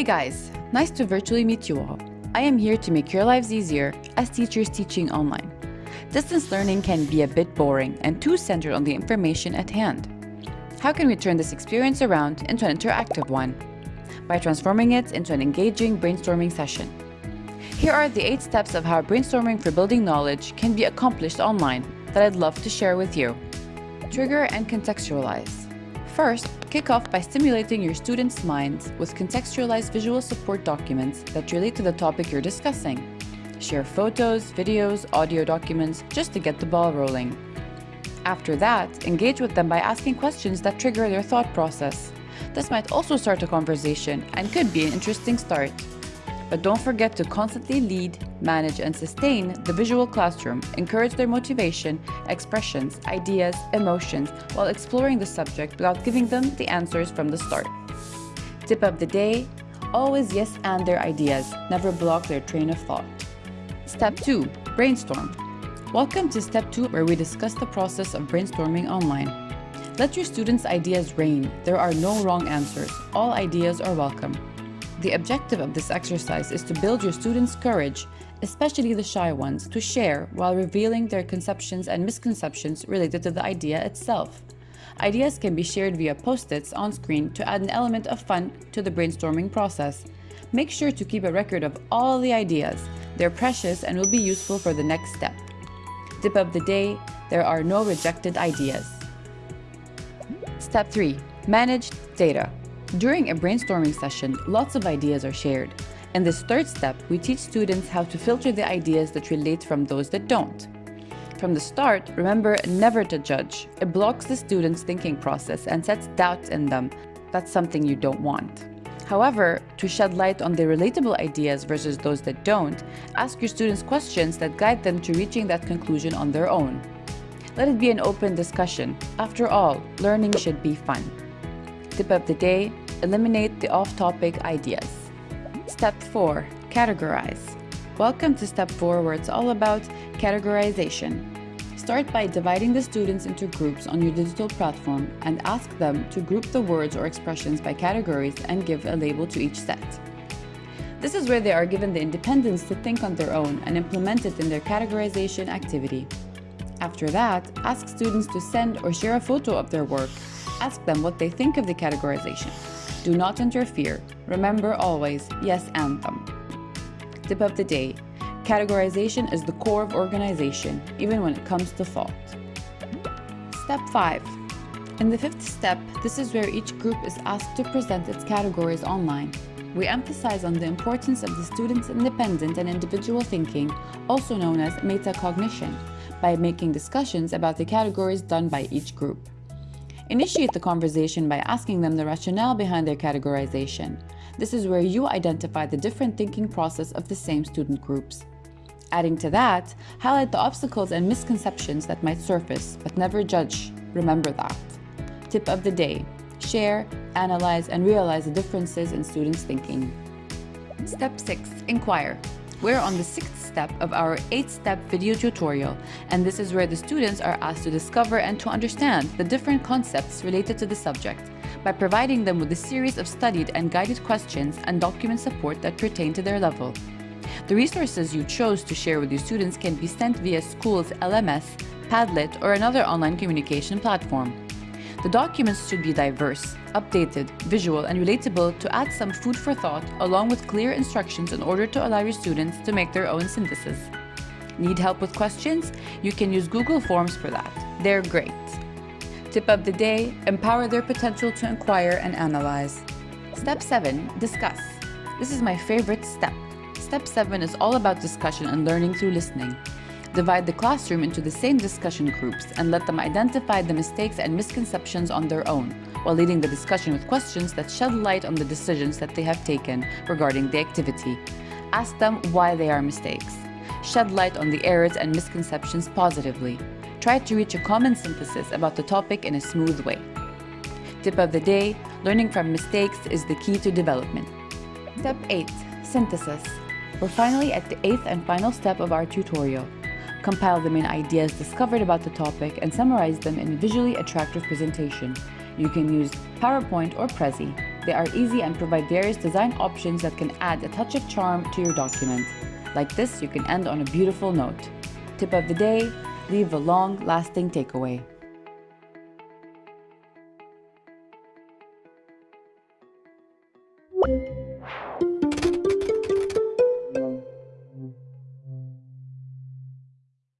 Hey guys, nice to virtually meet you all. I am here to make your lives easier as teachers teaching online. Distance learning can be a bit boring and too centered on the information at hand. How can we turn this experience around into an interactive one? By transforming it into an engaging brainstorming session. Here are the eight steps of how brainstorming for building knowledge can be accomplished online that I'd love to share with you. Trigger and contextualize. First, kick off by stimulating your students' minds with contextualized visual support documents that relate to the topic you're discussing. Share photos, videos, audio documents just to get the ball rolling. After that, engage with them by asking questions that trigger their thought process. This might also start a conversation and could be an interesting start. But don't forget to constantly lead, manage, and sustain the visual classroom, encourage their motivation, expressions, ideas, emotions, while exploring the subject without giving them the answers from the start. Tip of the day, always yes and their ideas, never block their train of thought. Step 2. Brainstorm. Welcome to Step 2 where we discuss the process of brainstorming online. Let your students' ideas reign. There are no wrong answers. All ideas are welcome. The objective of this exercise is to build your students' courage, especially the shy ones, to share while revealing their conceptions and misconceptions related to the idea itself. Ideas can be shared via post-its on screen to add an element of fun to the brainstorming process. Make sure to keep a record of all the ideas. They're precious and will be useful for the next step. Tip of the day, there are no rejected ideas. Step 3. Manage data. During a brainstorming session, lots of ideas are shared. In this third step, we teach students how to filter the ideas that relate from those that don't. From the start, remember never to judge. It blocks the students' thinking process and sets doubts in them. That's something you don't want. However, to shed light on the relatable ideas versus those that don't, ask your students questions that guide them to reaching that conclusion on their own. Let it be an open discussion. After all, learning should be fun. Tip of the day, eliminate the off-topic ideas. Step 4. Categorize. Welcome to Step 4 where it's all about categorization. Start by dividing the students into groups on your digital platform and ask them to group the words or expressions by categories and give a label to each set. This is where they are given the independence to think on their own and implement it in their categorization activity. After that, ask students to send or share a photo of their work. Ask them what they think of the categorization. Do not interfere. Remember always, yes anthem. Um. Tip of the day. Categorization is the core of organization, even when it comes to thought. Step 5. In the fifth step, this is where each group is asked to present its categories online. We emphasize on the importance of the student's independent and individual thinking, also known as metacognition, by making discussions about the categories done by each group. Initiate the conversation by asking them the rationale behind their categorization. This is where you identify the different thinking process of the same student groups. Adding to that, highlight the obstacles and misconceptions that might surface, but never judge. Remember that. Tip of the day, share, analyze, and realize the differences in students' thinking. Step 6. Inquire. We're on the sixth step of our eight-step video tutorial, and this is where the students are asked to discover and to understand the different concepts related to the subject by providing them with a series of studied and guided questions and document support that pertain to their level. The resources you chose to share with your students can be sent via school's LMS, Padlet, or another online communication platform. The documents should be diverse, updated, visual, and relatable to add some food for thought along with clear instructions in order to allow your students to make their own synthesis. Need help with questions? You can use Google Forms for that. They're great. Tip of the day, empower their potential to inquire and analyze. Step 7. Discuss. This is my favorite step. Step 7 is all about discussion and learning through listening. Divide the classroom into the same discussion groups and let them identify the mistakes and misconceptions on their own, while leading the discussion with questions that shed light on the decisions that they have taken regarding the activity. Ask them why they are mistakes. Shed light on the errors and misconceptions positively. Try to reach a common synthesis about the topic in a smooth way. Tip of the day, learning from mistakes is the key to development. Step 8. Synthesis. We're finally at the eighth and final step of our tutorial. Compile the main ideas discovered about the topic and summarize them in a visually attractive presentation. You can use PowerPoint or Prezi. They are easy and provide various design options that can add a touch of charm to your document. Like this, you can end on a beautiful note. Tip of the day, leave a long-lasting takeaway.